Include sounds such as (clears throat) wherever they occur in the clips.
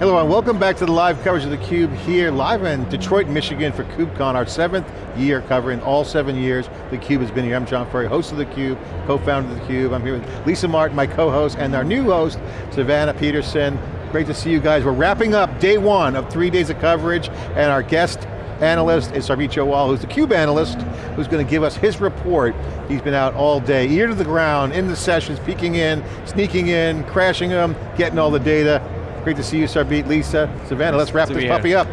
Hello and welcome back to the live coverage of theCUBE here, live in Detroit, Michigan for KubeCon, our seventh year covering all seven years theCUBE has been here. I'm John Furrier, host of theCUBE, co-founder of theCUBE. I'm here with Lisa Martin, my co-host, and our new host, Savannah Peterson. Great to see you guys. We're wrapping up day one of three days of coverage, and our guest analyst is Sarbjeet Johal, who's the CUBE analyst, who's going to give us his report. He's been out all day, ear to the ground, in the sessions, peeking in, sneaking in, crashing them, getting all the data. Great to see you, Sarbjeet, Lisa, Savannah. Let's wrap this puppy up.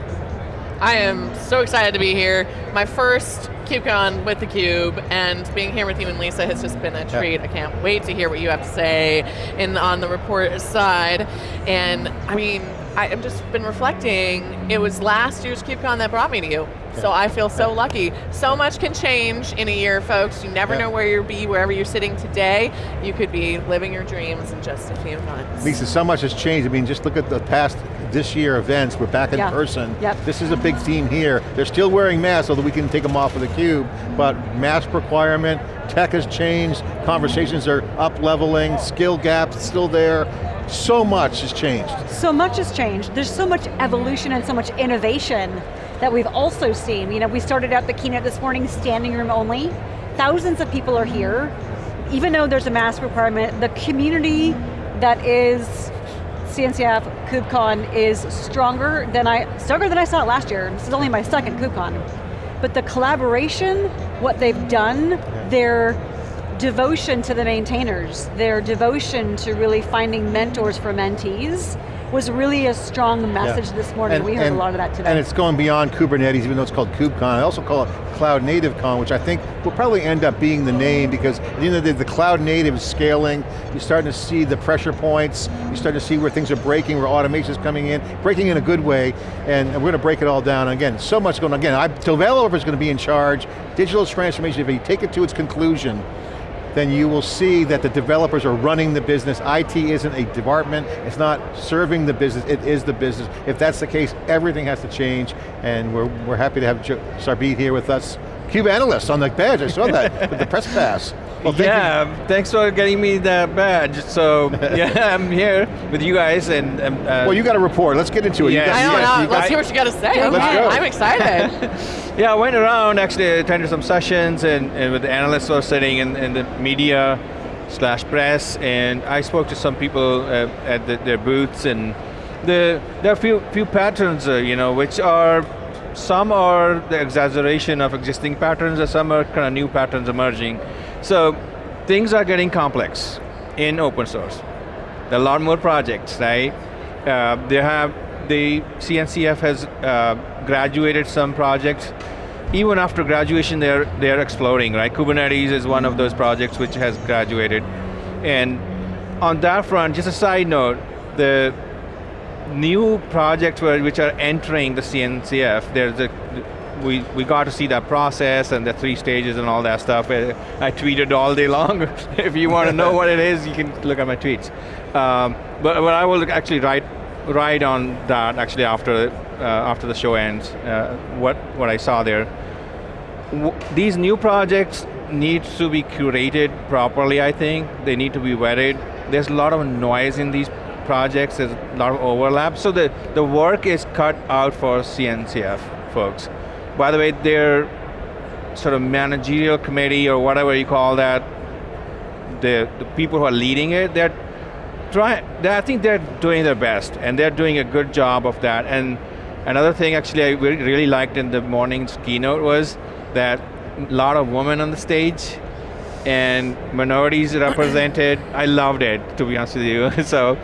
I am so excited to be here. My first KubeCon with theCUBE, and being here with you and Lisa has just been a treat. Yeah. I can't wait to hear what you have to say in, on the report side. And I mean, I've just been reflecting, it was last year's KubeCon that brought me to you. So I feel so lucky. So much can change in a year, folks. You never know where you'll be, wherever you're sitting today. You could be living your dreams in just a few months. Lisa, so much has changed. I mean, just look at the past this year events. We're back in yeah. person. Yep. This is a big theme here. They're still wearing masks, although we can take them off with a cube, but mask requirement, tech has changed, conversations are up leveling, skill gaps still there, so much has changed. So much has changed. There's so much evolution and so much innovation that we've also seen. You know, we started out the keynote this morning standing room only. Thousands of people are here. Even though there's a mask requirement, the community that is CNCF KubeCon is stronger than I, stronger than I saw it last year. This is only my second KubeCon. But the collaboration, what they've done, yeah. their devotion to the maintainers, their devotion to really finding mentors for mentees, was really a strong message yeah. this morning. And, we heard and, a lot of that today. And it's going beyond Kubernetes, even though it's called KubeCon. I also call it Cloud Native Con, which I think will probably end up being the name because at the end of the day, the cloud native is scaling. You're starting to see the pressure points. You're starting to see where things are breaking, where automation is coming in, breaking in a good way, and, and we're going to break it all down. And again, so much going on. Again, I, developer is going to be in charge. Digital transformation, if you take it to its conclusion, then you will see that the developers are running the business. IT isn't a department, it's not serving the business, it is the business. If that's the case, everything has to change, and we're, we're happy to have Sarbjeet here with us. CUBE analyst on the badge, I saw that, with the press pass. Well, thank yeah, you. thanks for getting me that badge. So, (laughs) yeah, I'm here with you guys and... Um, uh, well, you got a report, let's get into it. Yes. I don't know, let's hear what you got to say. Okay. Let's go. I'm excited. (laughs) yeah, I went around, actually attended some sessions and, and with the analysts who are sitting in, in the media slash press, and I spoke to some people uh, at the, their booths, and the, there are a few, few patterns, uh, you know, which are some are the exaggeration of existing patterns, and some are kind of new patterns emerging. So things are getting complex in open source. There are a lot more projects, right? Uh, they have, the CNCF has uh, graduated some projects. Even after graduation, they're, they're exploding, right? Kubernetes is one of those projects which has graduated. And on that front, just a side note, the new projects which are entering the CNCF, there's a we, we got to see that process and the three stages and all that stuff. I tweeted all day long. (laughs) if you want to know what it is, you can look at my tweets. Um, but, but I will actually write, write on that actually after, uh, after the show ends, uh, what, what I saw there. W these new projects need to be curated properly, I think. They need to be vetted. There's a lot of noise in these projects, there's a lot of overlap. So the, the work is cut out for CNCF folks. By the way, their sort of managerial committee or whatever you call that, the, the people who are leading it, they're trying, I think they're doing their best and they're doing a good job of that. And another thing actually I really liked in the morning's keynote was that a lot of women on the stage and minorities (clears throat) represented. I loved it, to be honest with you. (laughs) so,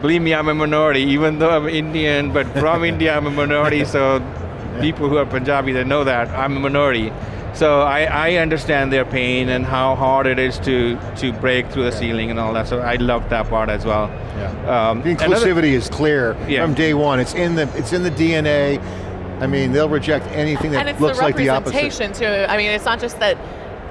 believe me, I'm a minority, even though I'm Indian, but from (laughs) India I'm a minority, so people who are Punjabi that know that, I'm a minority. So I, I, understand their pain and how hard it is to, to break through the ceiling and all that, so I love that part as well. Yeah. Um, the inclusivity another, is clear yeah. from day one. It's in the, it's in the DNA. I mean, they'll reject anything that looks the like the opposite. And it's the representation too. I mean, it's not just that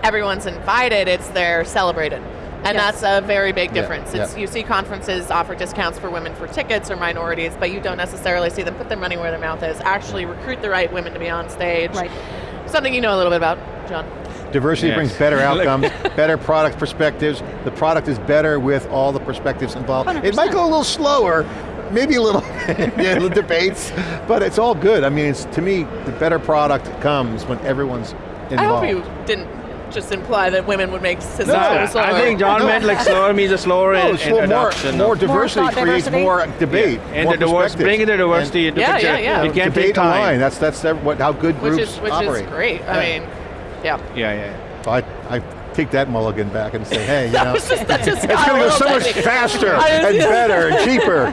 everyone's invited, it's they're celebrated. And yes. that's a very big difference. Yeah, yeah. You see conferences offer discounts for women for tickets or minorities, but you don't necessarily see them put their money where their mouth is, actually recruit the right women to be on stage. Right. Something you know a little bit about, John. Diversity yes. brings better (laughs) outcomes, better product perspectives. The product is better with all the perspectives involved. 100%. It might go a little slower, maybe a little, (laughs) yeah, the debates, but it's all good. I mean, it's, to me, the better product comes when everyone's involved. I hope you didn't just imply that women would make systems No, I slower. I think John No. meant like slower means a slower No, in, it's in more, adoption. more diversity thought creates diversity. more debate, and more the diversity, perspectives. bringing the diversity into Yeah, picture. yeah, yeah. It can take debate time. online. That's that's ev- what how good which groups is which operate. is great. I mean, yeah. Yeah, yeah. So I, I take that mulligan back and say, hey, you (laughs) know, That just, that just it's got a going to go so much technical. faster and better and (laughs) cheaper.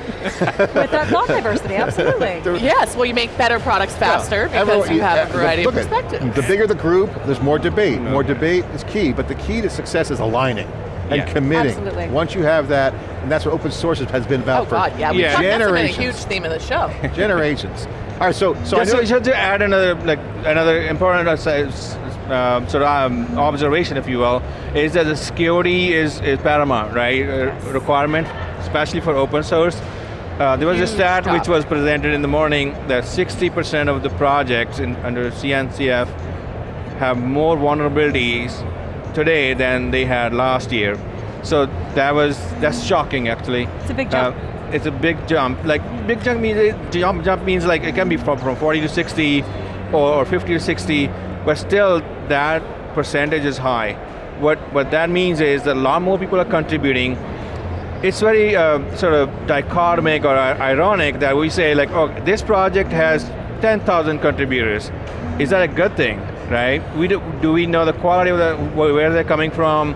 With that thought diversity, (laughs) absolutely. Yes, well, you make better products faster because Everyone- you have a uh, variety of look at- perspectives. The bigger the group, there's more debate. More debate is key, but the key to success is aligning and Yeah. committing. Absolutely. Once you have that, and that's what open source has been about Oh for God, yeah, Yeah. talked, that's been a generations. huge theme of the show. generations. All right, so so just, I know, so, just to add another like another important uh, s- s- um, sort of um, observation, if you will, is that the security is, is paramount, right? Uh, requirement, especially for open source. Uh, there was a Huge stat which was presented in the morning that 60% of the projects in, under CNCF have more vulnerabilities today than they had last year. So that was that's shocking actually. It's a big jump. Uh, it's a big jump. Like big jump means it, jump jump means like it can be from, from 40 to 60 or, or 50 to 60, but still that percentage is high. What what that means is that a lot more people are contributing. It's very uh, sort of dichotomic or ironic that we say like, oh, this project has 10,000 contributors. Is that a good thing, right? We do, do we know the quality of the, where they're coming from?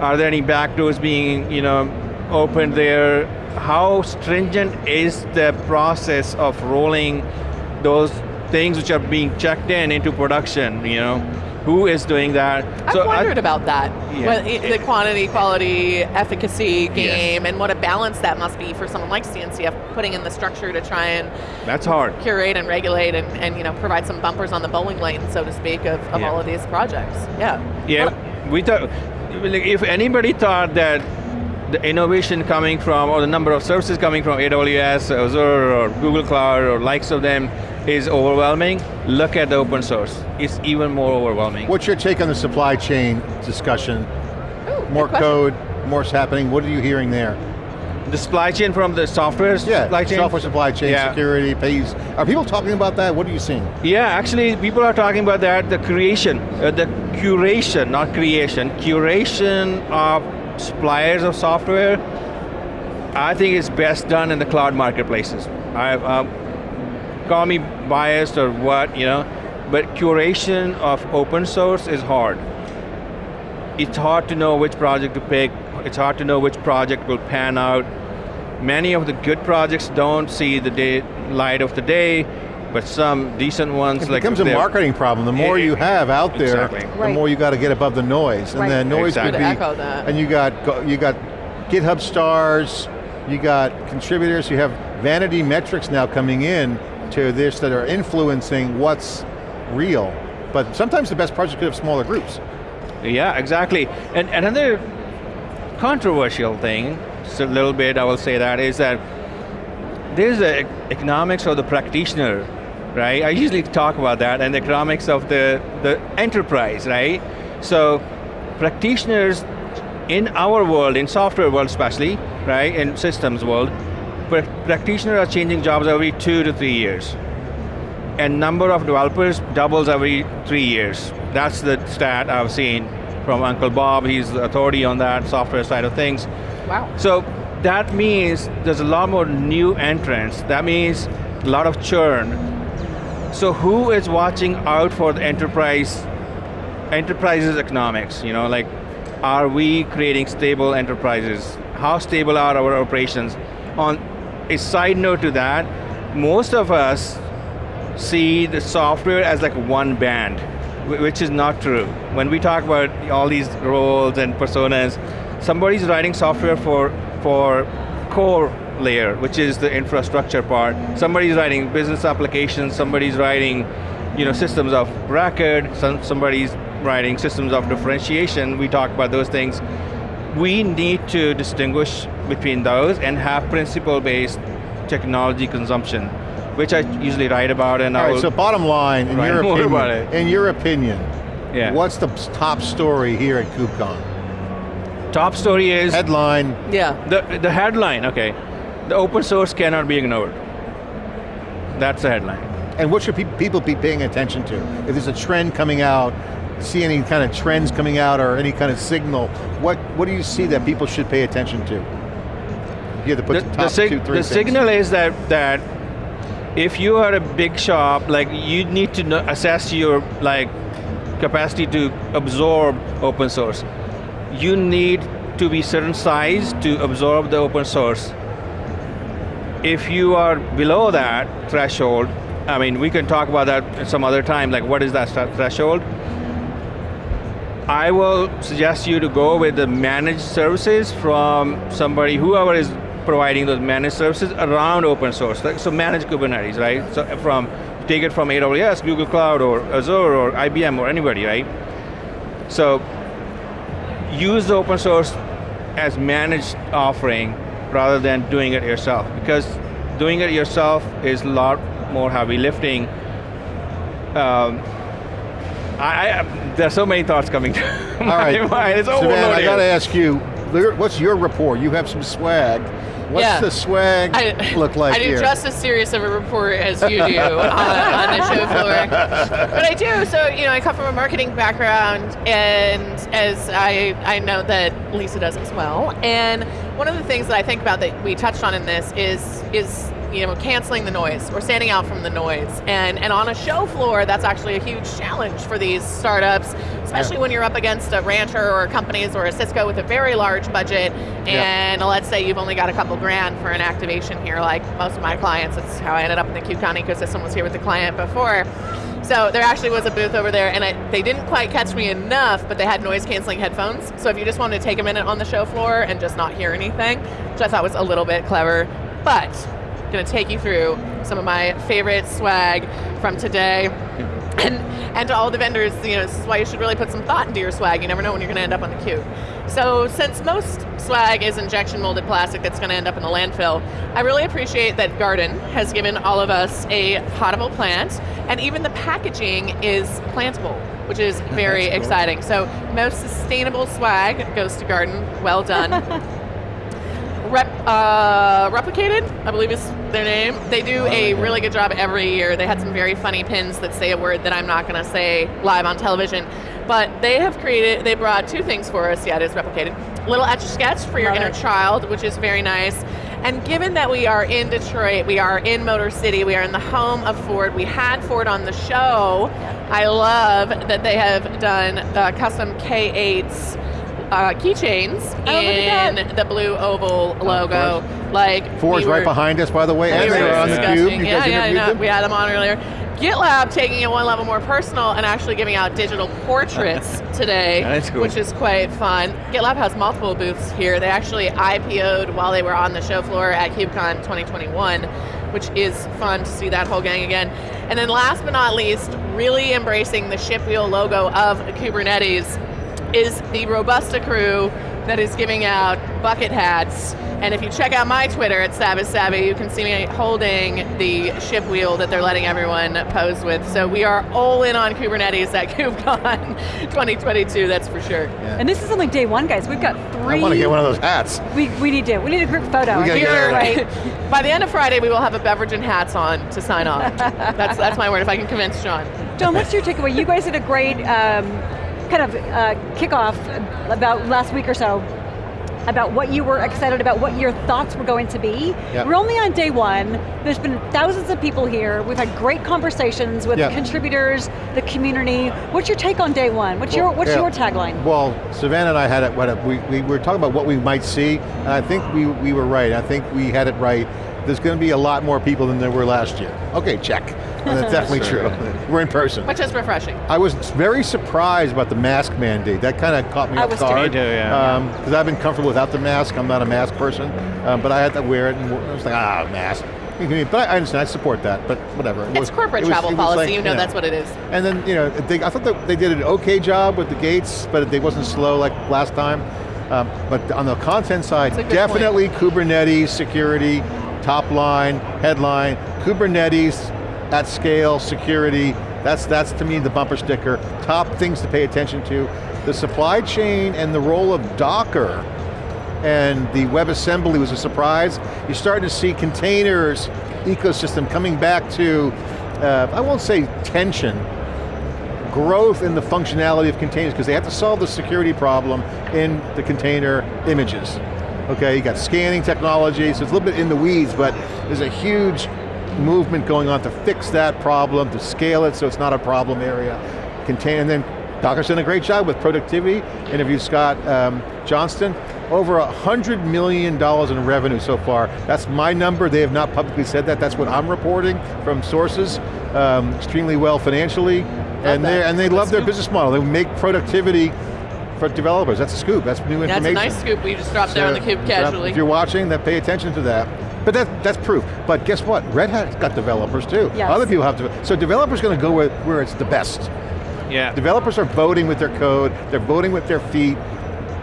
Are there any backdoors being, you know, opened there? How stringent is the process of rolling those things which are being checked in into production, you know? Who is doing that? I've So I- wondered about that. Yeah. I- the quantity, quality, efficacy game, Yes. and what a balance that must be for someone like CNCF putting in the structure to try and That's hard. curate and regulate and, and you know provide some bumpers on the bowling lane, so to speak, of, of Yeah. all of these projects. Yeah. Yeah, Well, we thought, if anybody thought that the innovation coming from, or the number of services coming from AWS, Azure, or Google Cloud, or likes of them is overwhelming, look at the open source. It's even more overwhelming. what's your take on the supply chain discussion? ooh, More good question. code, more's happening. What are you hearing there? The supply chain from the software Yeah, supply chain? software supply chain, Yeah. security, pays. Are people talking about that? What are you seeing? Yeah, actually, people are talking about that, the creation, uh, the curation, not creation, curation of suppliers of software, I think is best done in the cloud marketplaces. I, um, call me biased or what, you know, but curation of open source is hard. It's hard to know which project to pick, it's hard to know which project will pan out. Many of the good projects don't see the day, light of the day, but some decent ones It like becomes a marketing problem. The more Yeah, you have out there, exactly. the Right. more you got to get above the noise. And Right. then noise Exactly. could be, echo that. and you got you got GitHub stars, you got contributors, you have vanity metrics now coming in to this that are influencing what's real. But sometimes the best projects could have smaller groups. Yeah, exactly. And another controversial thing, just a little bit, I will say that, is that there's the economics of the practitioner, right? I usually talk about that, and the economics of the, the enterprise, right? So practitioners in our world, in software world especially, right, in systems world, practitioners are changing jobs every two to three years and number of developers doubles every three years. That's the stat I've seen from Uncle Bob. He's the authority on that software side of things. Wow. So that means there's a lot more new entrants. That means a lot of churn. So who is watching out for the enterprise, enterprises economics? You know, like, are we creating stable enterprises? How stable are our operations? On a side note to that, most of us see the software as like one band, which is not true. When we talk about all these roles and personas, somebody's writing software for, for core layer, which is the infrastructure part. Somebody's writing business applications, somebody's writing you know, systems of record, some, somebody's writing systems of differentiation. We talk about those things. We need to distinguish between those and have principle-based technology consumption, which I usually write about and All I right, will so bottom line, in your (laughs) opinion, about it. in your opinion, Yeah. what's the top story here at KubeCon? top story is Headline, Yeah. the the headline. Okay, the open source cannot be ignored. That's the headline. And what should pe people be paying attention to? If there's a trend coming out, see any kind of trends coming out or any kind of signal, what, what do you see that people should pay attention to? If you had to put The, the, sig- two, three the signal is that, that if you are a big shop, like you need to know, assess your like capacity to absorb open source. You need to be certain size to absorb the open source. If you are below that threshold, I mean, we can talk about that some other time, like what is that threshold? I will suggest you to go with the managed services from somebody, whoever is providing those managed services around open source. Like, so manage Kubernetes, right? So from, take it from AWS, Google Cloud, or Azure, or IBM, or anybody, right? So use the open source as managed offering rather than doing it yourself. Because doing it yourself is a lot more heavy lifting. Um, I, I, there's so many thoughts coming to (laughs) All my right, mind. It's Savannah, I got to ask you, there- what's your rapport? You have some swag. What's Yeah. the swag I, look like I do here? just as serious of a report as you do on, (laughs) on the show floor. But I do, so, you know, I come from a marketing background, and as I, I know that Lisa does as well. And one of the things that I think about that we touched on in this is, is you know, canceling the noise or standing out from the noise. And, and on a show floor, that's actually a huge challenge for these startups, especially Yeah. when you're up against a Rancher or companies or a Cisco with a very large budget, and let's say you've only got a couple grand for an activation here, like most of my clients, that's how I ended up in the KubeCon ecosystem, was here with the client before. So there actually was a booth over there, and I, they didn't quite catch me enough, but they had noise canceling headphones. So if you just wanted to take a minute on the show floor and just not hear anything, which I thought was a little bit clever, but going to take you through some of my favorite swag from today. (laughs) And, and to all the vendors, you know, this is why you should really put some thought into your swag. You never know when you're going to end up on the cube. So since most swag is injection molded plastic that's going to end up in the landfill, I really appreciate that Garden has given all of us a potable plant, and even the packaging is plantable, which is (laughs) very cool. exciting. So most sustainable swag goes to Garden. Well done. (laughs) Rep, uh, Replicated, I believe is their name. They do a really good job every year. They had some very funny pins that say a word that I'm not going to say live on television. But they have created, they brought two things for us. Yeah, it is Replicated. Little etch a sketch for your Love inner it. child, which is very nice. And given that we are in Detroit, we are in Motor City, we are in the home of Ford, we had Ford on the show. I love that they have done uh, custom K8s uh, keychains Oh, look in the blue oval logo. Like Ford's we right behind us, by the way, we as they were on the discussing- cube. You yeah, guys yeah, no, them? we had them on earlier. GitLab taking it one level more personal and actually giving out digital portraits (laughs) today, That's cool. which is quite fun. GitLab has multiple booths here. They actually IPO'd while they were on the show floor at KubeCon 2021, which is fun to see that whole gang again. And then last but not least, really embracing the ship wheel logo of Kubernetes is the Robusta crew that is giving out bucket hats. And if you check out my Twitter at Savage Savvy, you can see me holding the ship wheel that they're letting everyone pose with. So we are all in on Kubernetes at (laughs) KubeCon 2022, that's for sure. Yeah. And this is only day one, guys. We've got three. I want to get one of those hats. We, we need to. We need a group photo. We gotta Here, get right. By the end of Friday, we will have a beverage and hats on to sign off. (laughs) that's, that's my word, if I can convince John. John, what's your takeaway? You guys did a great um, kind of uh, kickoff about last week or so about what you were excited about, what your thoughts were going to be. Yep. We're only on day one. There's been thousands of people here. We've had great conversations with Yep. contributors, the community. What's your take on day one? What's your What's yeah. your tagline? Well, Savannah and I had it, what, we, we were talking about what we might see, and I think we, we were right. I think we had it right. There's going to be a lot more people than there were last year. Okay, check. And (laughs) that's definitely Sure. true. (laughs) We're in person. Which is refreshing. I was very surprised about the mask mandate. That kind of caught me I off was too. guard. Me too, yeah. Because I've been comfortable without the mask. I'm not a mask person, um, but I had to wear it, and I was like, ah, mask. But I understand. I support that. But whatever. It It's was- corporate it was- travel it was policy, like, you know yeah. that's what it is. And then, you know, they, I thought that they did an okay job with the gates, but they wasn't slow like last time. Um, but on the content side, That's a good definitely Kubernetes, security, top line, headline, Kubernetes at scale, security, that's, that's to me the bumper sticker. Top things to pay attention to. The supply chain and the role of Docker and the WebAssembly was a surprise. You're starting to see containers ecosystem coming back to, uh, I won't say tension, growth in the functionality of containers because they have to solve the security problem in the container images. Okay, you got scanning technology, so it's a little bit in the weeds, but there's a huge movement going on to fix that problem, to scale it so it's not a problem area. Contain, and then Docker's done a great job with productivity. Interviewed Scott um, Johnston. Over a hundred million dollars in revenue so far. That's my number. They have not publicly said that. That's what I'm reporting from sources. Um, extremely well financially, and they and they love their business model. They make productivity for developers. That's a scoop. That's new information. That's a nice scoop we just dropped there on the cube casually. If you're watching, then pay attention to that. But that, that's proof. But guess what? Red Hat's got developers too. Yes. Other people have to. So developers going to go where, where it's the best. Yeah. Developers are voting with their code, they're voting with their feet.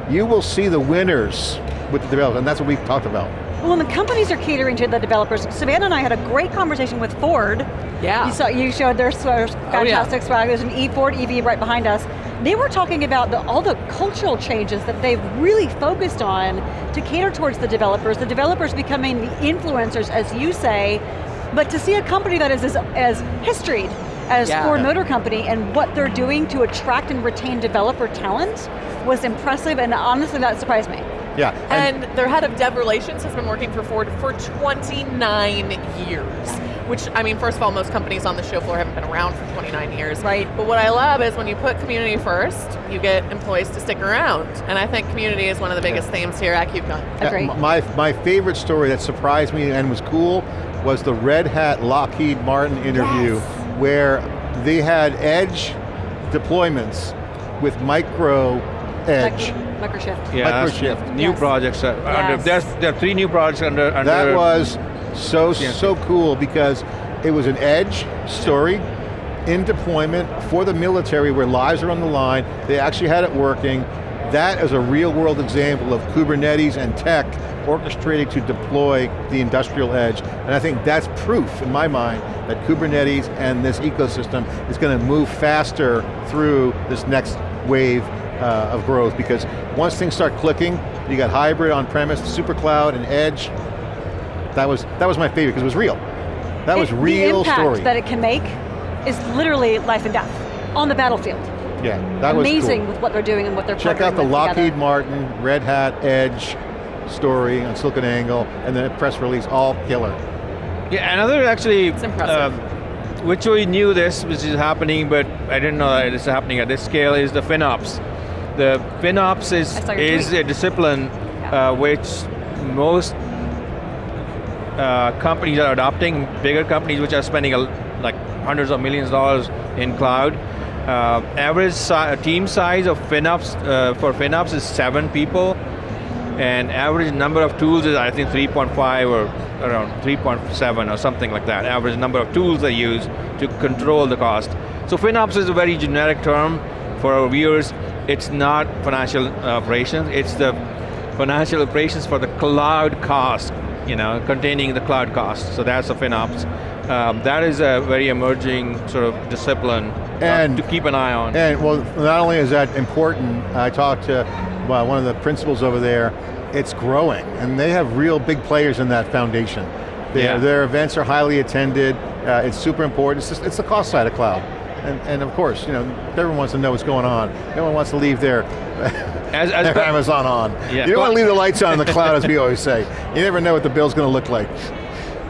You will see the winners with the developers, and that's what we've talked about. Well, and the companies are catering to the developers. Savannah and I had a great conversation with Ford. Yeah. You, saw, you showed their sw- oh, fantastic swag. There's an E Ford EV right behind us. They were talking about the, all the cultural changes that they've really focused on to cater towards the developers. The developers becoming the influencers, as you say, but to see a company that is as, as historied as Yeah. Ford Motor Company and what they're doing to attract and retain developer talent was impressive, and honestly, that surprised me. Yeah. And their head of dev relations has been working for Ford for 29 years. Which, I mean, first of all, most companies on the show floor haven't been around for 29 years. Right. But what I love is when you put community first, you get employees to stick around. And I think community is one of the biggest themes here at KubeCon. Agreed. m- My, my favorite story that surprised me and was cool was the Red Hat Lockheed Martin interview Yes. where they had edge deployments with micro edge. Mic- Microshift. Yeah, that's Microshift. new Yes. projects. Are under, Yes. there's, there are three new projects under, under That was so, Yeah. so cool because it was an edge story in deployment for the military where lives are on the line. They actually had it working. That is a real world example of Kubernetes and tech orchestrated to deploy the industrial edge. And I think that's proof in my mind that Kubernetes and this ecosystem is going to move faster through this next wave uh, of growth because once things start clicking, you got hybrid on-premise, super cloud, and edge, that was that was my favorite because it was real. That was real the impact story. that it can make is literally life and death on the battlefield. yeah, that was Amazing cool. with what they're doing and what they're Check out the Lockheed together. Martin, Red Hat, Edge story on SiliconANGLE, and then a press release, all killer. Yeah, another actually, It's impressive. um, which we knew this, which is happening, but I didn't know that it's happening at this scale, is the FinOps. The FinOps I is, is tweet. a discipline Yeah. uh, which most uh, companies are adopting, bigger companies which are spending a, like hundreds of millions of dollars in cloud. Uh, average si team size of FinOps, uh, for FinOps is seven people, and average number of tools is I think 3.5 or around 3.7 or something like that. Average number of tools they use to control the cost. So FinOps is a very generic term for our viewers. It's not financial operations, it's the financial operations for the cloud cost, you know, containing the cloud cost. So that's a FinOps. Um, that is a very emerging sort of discipline uh, to keep an eye on. And well, not only is that important, I talked to well, one of the principals over there, it's growing, and they have real big players in that foundation. Their, Yeah. their events are highly attended, uh, it's super important, it's, just, it's the cost side of cloud. And, and of course, you know, everyone wants to know what's going on. No one wants to leave their, (laughs) As, as their Amazon on. Yeah. You don't want to leave the lights on in the cloud, as we always say. You never know what the bill's going to look like.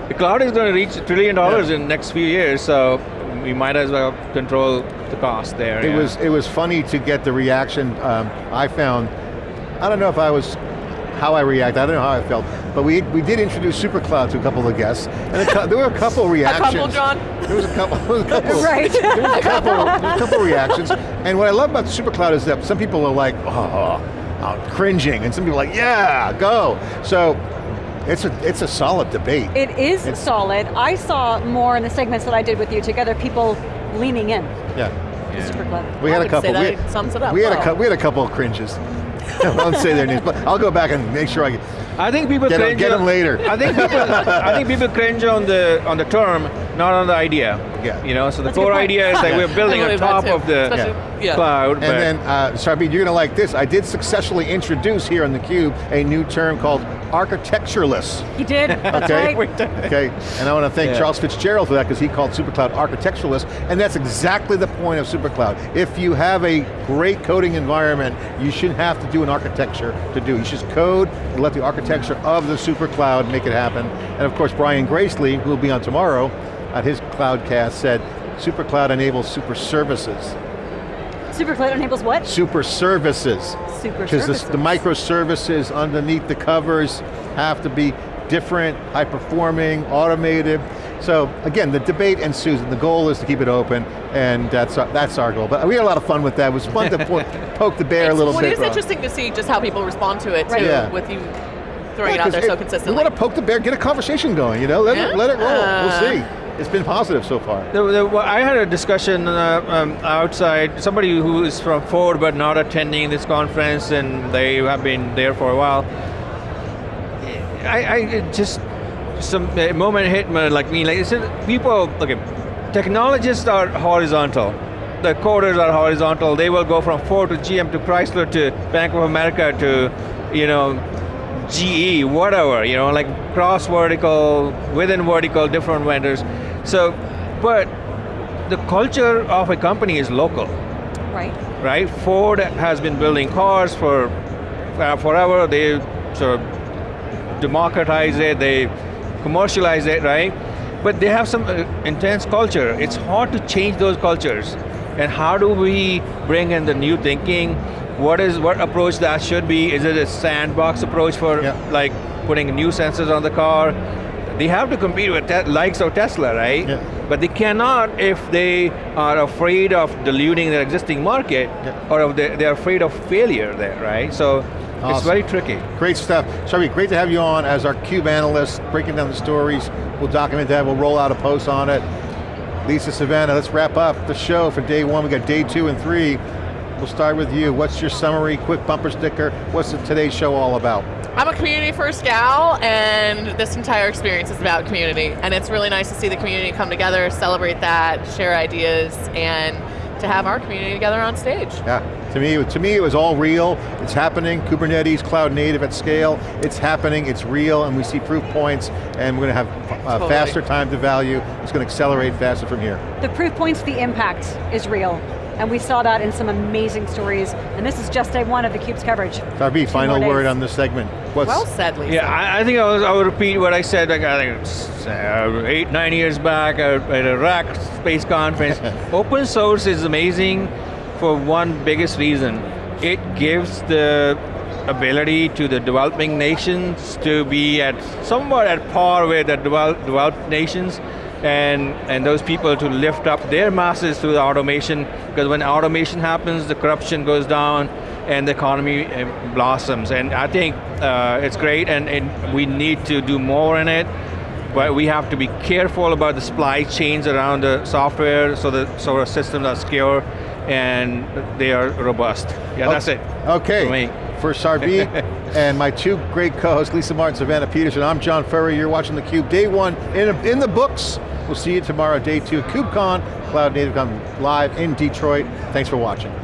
The cloud is going to reach a trillion dollars in the next few years, so we might as well control the cost there. It yeah. was it was funny to get the reaction um, I found. I don't know if I was how I reacted. I don't know how I felt, but we we did introduce SuperCloud to a couple of guests, and a there were a couple (laughs) A reactions. couple, John. (laughs) (laughs) There was a couple. There was a couple. Right. There was a couple. Was a couple reactions, and what I love about SuperCloud is that some people are like, oh, oh, cringing, and some people are like, yeah, go. So it's a it's a solid debate. It is It's- solid. I saw more in the segments that I did with you together, people leaning in. yeah. to SuperCloud. We I had a couple. say that we, sums it up we had a well. cou- we had a couple of cringes. (laughs) I won't say their names, but I'll go back and make sure I get. I think people Get 'em- cringe get 'em on- later. I think people, I think people cringe on the on the term, not on the idea. Yeah. You know, so the That's core idea is like Yeah. we're building I on top of the Especially- yeah. cloud. And then, uh, Sarbjeet, you're going to like this. I did successfully introduce here on theCUBE a new term called architectureless. He did, (laughs) that's Okay. right. Okay, and I want to thank Yeah. Charles Fitzgerald for that because he called SuperCloud architectureless, and that's exactly the point of SuperCloud. If you have a great coding environment, you shouldn't have to do an architecture to do. You should just code and let the architecture of the SuperCloud make it happen. And of course, Brian Gracely, who will be on tomorrow at his Cloudcast, said SuperCloud enables super services. SuperCloud enables what? Super services. Super services. Because the microservices underneath the covers have to be different, high performing, automated. So again, the debate ensues and the goal is to keep it open and that's our, that's our goal. But we had a lot of fun with that. It was fun to po (laughs) poke the bear a little well, bit. it is interesting to see just how people respond to it too, Right. Yeah. with you throwing it Yeah, out there 'cause so consistently. We want to poke the bear, get a conversation going, you know? Let, it, let it roll, Yeah. we'll uh, see. It's been positive so far. The, the, well, I had a discussion uh, um, outside, somebody who is from Ford but not attending this conference and they have been there for a while. I, I just, some moment hit me like me, like people, okay, technologists are horizontal. The coders are horizontal. They will go from Ford to GM to Chrysler to Bank of America to, you know, GE, whatever, you know, like cross vertical, within vertical, different vendors. So, but the culture of a company is local, Right. right? Ford has been building cars for uh, forever. They sort of democratize it, they commercialize it, right? But they have some uh, intense culture. It's hard to change those cultures. And how do we bring in the new thinking? What is what approach that should be? Is it a sandbox approach for Yeah. like putting new sensors on the car? They have to compete with likes of Tesla, right? Yeah. But they cannot if they are afraid of diluting their existing market, Yeah. or if they, they're afraid of failure there, right? So it's very tricky. Great stuff. Sharvi, great to have you on as our CUBE analyst, breaking down the stories. We'll document that, we'll roll out a post on it. Lisa Savannah, let's wrap up the show for day one. We got day two and three. We'll start with you. What's your summary, quick bumper sticker? What's today's show all about? I'm a community first gal, and this entire experience is about community. And it's really nice to see the community come together, celebrate that, share ideas, and to have our community together on stage. Yeah, to me, to me it was all real. It's happening, Kubernetes, cloud native at scale. It's happening, it's real, and we see proof points, and we're going to have uh, Totally. faster time to value. It's going to accelerate faster from here. The proof points, the impact is real. And we saw that in some amazing stories. And this is just day one of the CUBE's coverage. Darby, final more word on this segment. What's, Well said, Lisa. Yeah, I, I think I, was, I would repeat what I said like I think uh, eight, nine years back at, at a RAC space conference. (laughs) Open source is amazing for one biggest reason. It gives the ability to the developing nations to be at somewhat at par with the develop, developed nations and, and those people to lift up their masses through the automation because when automation happens, the corruption goes down and the economy uh, blossoms. And I think uh, it's great and, and we need to do more in it, but we have to be careful about the supply chains around the software so that so our systems are secure and they are robust. Yeah, that's it. Okay, For me. for Sarbi (laughs) and my two great co-hosts, Lisa Martin, Savannah Peterson. I'm John Furrier, you're watching theCUBE. Day one in, in the books. We'll see you tomorrow, day two. KubeCon, Cloud Native Con live in Detroit. Thanks for watching.